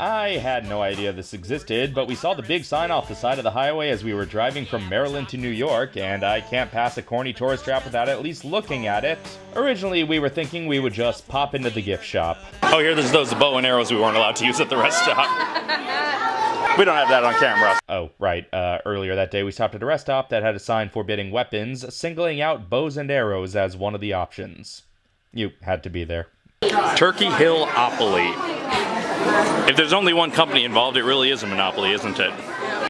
I had no idea this existed, but we saw the big sign off the side of the highway as we were driving from Maryland to New York, and I can't pass a corny tourist trap without at least looking at it. Originally, we were thinking we would just pop into the gift shop. Oh, here, there's those bow and arrows we weren't allowed to use at the rest stop. we don't have that on camera. Oh, right. Uh, earlier that day, we stopped at a rest stop that had a sign forbidding weapons, singling out bows and arrows as one of the options. You had to be there. Turkey Hill Opoly if there's only one company involved, it really is a monopoly, isn't it?